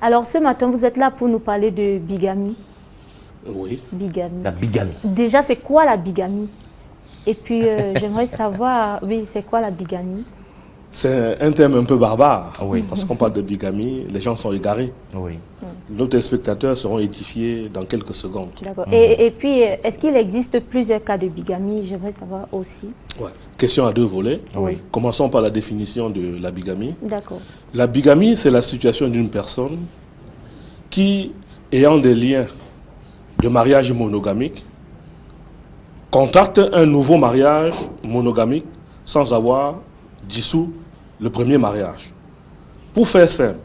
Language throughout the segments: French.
Alors ce matin, vous êtes là pour nous parler de bigamie. Oui. Bigamie. La bigamie. Déjà, c'est quoi la bigamie? Et puis, euh, j'aimerais savoir, oui, c'est quoi la bigamie? C'est un terme un peu barbare. Oui. Parce qu'on parle de bigamie, les gens sont égarés. Oui. Nos téléspectateurs seront édifiés dans quelques secondes. D'accord. Et, et puis, est-ce qu'il existe plusieurs cas de bigamie? J'aimerais savoir aussi. Ouais. Question à deux volets. Oui. Commençons par la définition de la bigamie. D'accord. La bigamie, c'est la situation d'une personne qui, ayant des liens de mariage monogamique, contacte un nouveau mariage monogamique sans avoir dissous le premier mariage. Pour faire simple,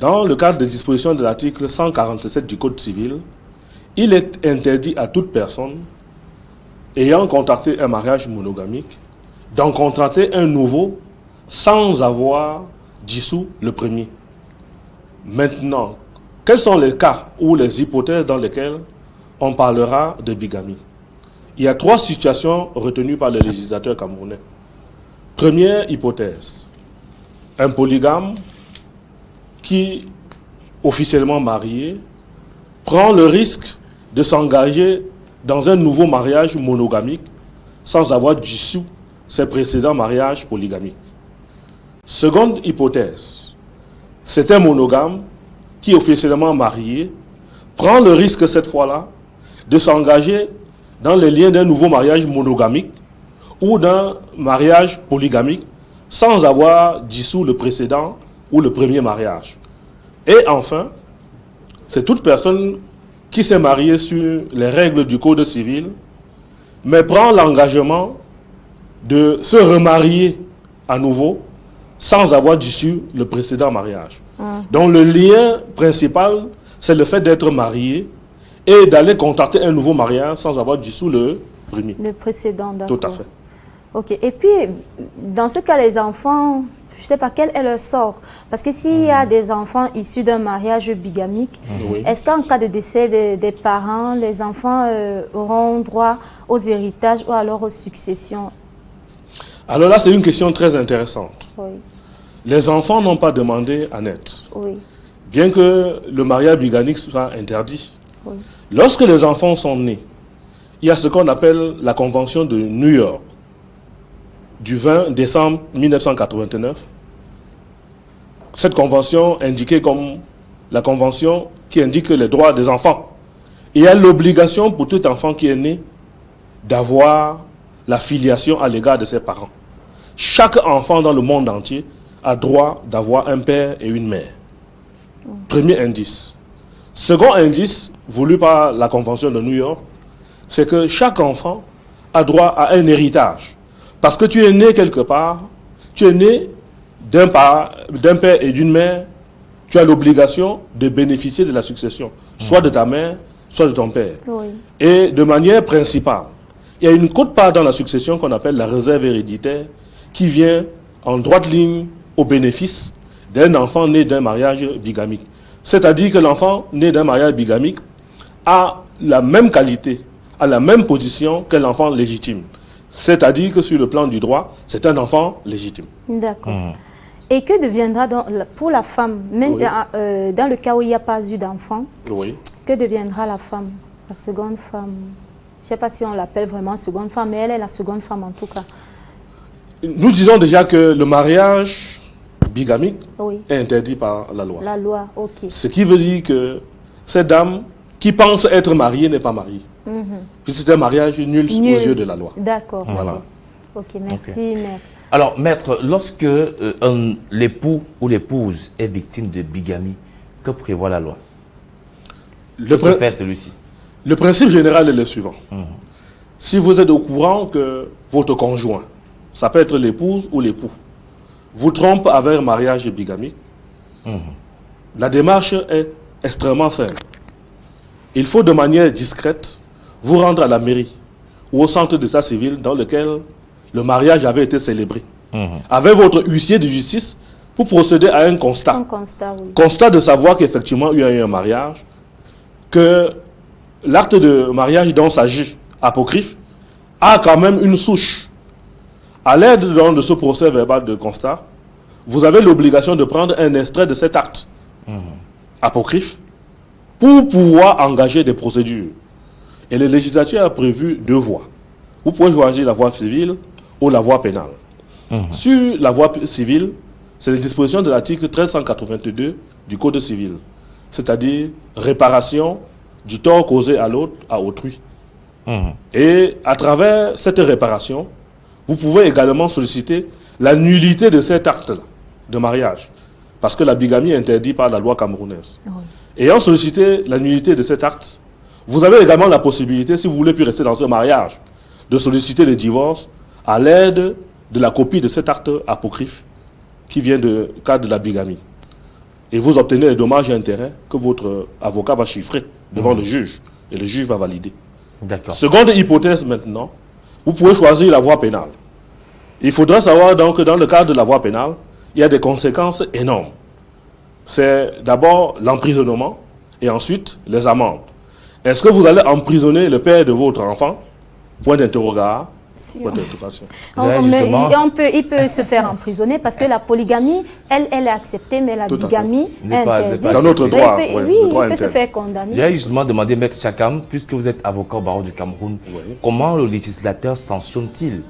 dans le cadre des dispositions de l'article 147 du Code civil, il est interdit à toute personne ayant contracté un mariage monogamique d'en contracter un nouveau sans avoir dissous le premier. Maintenant, quels sont les cas ou les hypothèses dans lesquelles on parlera de bigamie? Il y a trois situations retenues par les législateurs camerounais. Première hypothèse, un polygame qui, officiellement marié, prend le risque de s'engager dans un nouveau mariage monogamique sans avoir dissous ses précédents mariages polygamiques. Seconde hypothèse, c'est un monogame qui, officiellement marié, prend le risque cette fois-là de s'engager dans les liens d'un nouveau mariage monogamique ou d'un mariage polygamique sans avoir dissous le précédent ou le premier mariage. Et enfin, c'est toute personne qui s'est mariée sur les règles du Code civil, mais prend l'engagement de se remarier à nouveau sans avoir dissous le précédent mariage. Donc le lien principal, c'est le fait d'être marié et d'aller contacter un nouveau mariage sans avoir dissous le premier. Le précédent, d'accord. Tout à fait. Ok. Et puis, dans ce cas, les enfants, je ne sais pas quel est leur sort. Parce que s'il y a des enfants issus d'un mariage bigamique, Oui. est-ce qu'en cas de décès des, des parents, les enfants euh, auront droit aux héritages ou alors aux successions? Alors là, c'est une question très intéressante. Oui, Les enfants n'ont pas demandé à naître, oui, bien que le mariage bigamique soit interdit. oui. Lorsque les enfants sont nés, il y a ce qu'on appelle la Convention de New York du 20 décembre 1989. Cette convention indiquée comme la convention qui indique les droits des enfants. Il y a l'obligation pour tout enfant qui est né d'avoir la filiation à l'égard de ses parents. Chaque enfant dans le monde entier a droit d'avoir un père et une mère. Premier indice. Second indice, voulu par la Convention de New York, c'est que chaque enfant a droit à un héritage. Parce que tu es né quelque part, tu es né d'un père et d'une mère, tu as l'obligation de bénéficier de la succession, soit de ta mère, soit de ton père. oui. Et de manière principale, il y a une quote-part dans la succession qu'on appelle la réserve héréditaire qui vient en droite ligne au bénéfice d'un enfant né d'un mariage bigamique. C'est-à-dire que l'enfant né d'un mariage bigamique a la même qualité, a la même position que l'enfant légitime. C'est-à-dire que sur le plan du droit, c'est un enfant légitime. D'accord. Et que deviendra donc la- pour la femme, même Oui. dans, euh, dans le cas où il n'y a pas eu d'enfant, Oui. que deviendra la femme, la seconde femme? Je ne sais pas si on l'appelle vraiment seconde femme, mais elle est la seconde femme en tout cas. Nous disons déjà que le mariage bigamique Oui, est interdit par la loi. la loi, ok. Ce qui veut dire que cette dame qui pense être mariée n'est pas mariée. Puis c'est un mariage nul, Mhm. Nul. aux yeux de la loi. D'accord. Voilà. Ok, merci, maître. Alors, maître, lorsque euh, l'époux ou l'épouse est victime de bigamie, que prévoit la loi? Le, Que faire celui-ci le principe général est le suivant. Si vous êtes au courant que votre conjoint, ça peut être l'épouse ou l'époux, vous trompe avec un mariage bigamique, la démarche est extrêmement simple. Il faut de manière discrète vous rendre à la mairie ou au centre d'état civil dans lequel le mariage avait été célébré. Avec votre huissier de justice pour procéder à un constat. Un constat, oui. constat de savoir qu'effectivement il y a eu un mariage, que l'acte de mariage dont s'agit apocryphe a quand même une souche. À l'aide de ce procès verbal de constat, vous avez l'obligation de prendre un extrait de cet acte apocryphe pour pouvoir engager des procédures. Et le législateur a prévu deux voies. Vous pouvez choisir la voie civile ou la voie pénale. Sur la voie civile, c'est les dispositions de l'article 1382 du Code civil, c'est-à-dire réparation du tort causé à l'autre, à autrui. Et à travers cette réparation, vous pouvez également solliciter la nullité de cet acte de mariage, parce que la bigamie est interdite par la loi camerounaise. Ayant sollicité la nullité de cet acte, vous avez également la possibilité, si vous voulez plus rester dans ce mariage, de solliciter le divorce à l'aide de la copie de cet acte apocryphe qui vient du cadre de la bigamie. Et vous obtenez les dommages et intérêts que votre avocat va chiffrer devant le juge. Et le juge va valider. D'accord. Seconde hypothèse maintenant, vous pouvez choisir la voie pénale. Il faudra savoir donc que dans le cadre de la voie pénale, il y a des conséquences énormes. C'est d'abord l'emprisonnement et ensuite les amendes. Est-ce que vous allez emprisonner le père de votre enfant? Point d'interrogation. Si Point on- justement- il- on peut, il peut se faire emprisonner parce que la polygamie, elle, elle est acceptée, mais la bigamie est interdite. Dans notre Oui, droit, il peut- ouais, oui, droit il peut se faire condamner. J'ai justement demandé, Maître Chakam, puisque vous êtes avocat au barreau du Cameroun, Oui. comment le législateur sanctionne-t-il?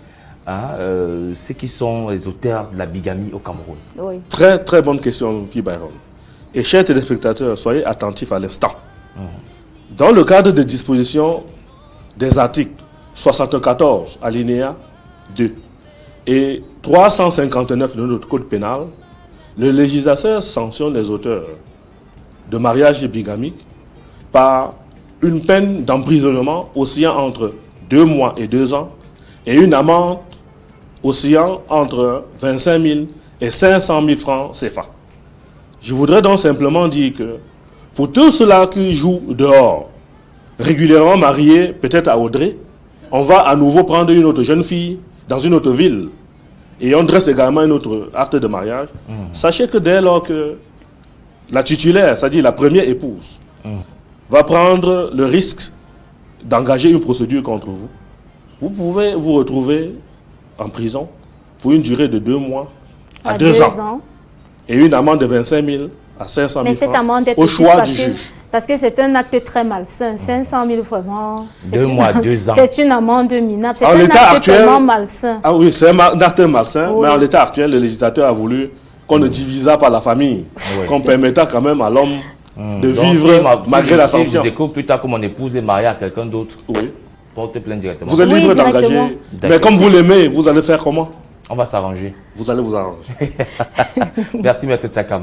Hein, euh, ceux qui sont les auteurs de la bigamie au Cameroun Oui. Très très bonne question, Guy Byron. Et chers téléspectateurs, soyez attentifs à l'instant. Dans le cadre des dispositions des articles 74, alinéa 2 et 359 de notre code pénal, le législateur sanctionne les auteurs de mariage bigamique par une peine d'emprisonnement oscillant entre deux mois et deux ans et une amende oscillant entre 25 000 et 500 000 francs CFA. Je voudrais donc simplement dire que pour tous ceux-là qui jouent dehors, régulièrement mariés, peut-être à Audrey, on va à nouveau prendre une autre jeune fille dans une autre ville et on dresse également un autre acte de mariage. Sachez que dès lors que la titulaire, c'est-à-dire la première épouse, va prendre le risque d'engager une procédure contre vous, vous pouvez vous retrouver en prison pour une durée de deux mois à, À deux, deux ans, ans. et une amende de 25 000 à 500 000 Mais cette francs amende est au choix parce du que, juge. parce que c'est un acte très malsain. 500 000 vraiment. c'est Deux une- mois, deux ans. C'est une amende minable. C'est un acte actuel- tellement malsain. Ah oui, c'est un acte malsain, Oui. mais en l'état actuel, le législateur a voulu qu'on ne divisât pas la famille, qu'on permettât quand même à l'homme de Donc, vivre si ma- si malgré je- la si je sanction. découvre plus tard que mon épouse est mariée à quelqu'un d'autre, Oui. Porte plainte directement. Vous êtes libre d'engager. Mais comme vous l'aimez, vous allez faire comment? On va s'arranger. Vous allez vous arranger. Merci, Maître Chakam.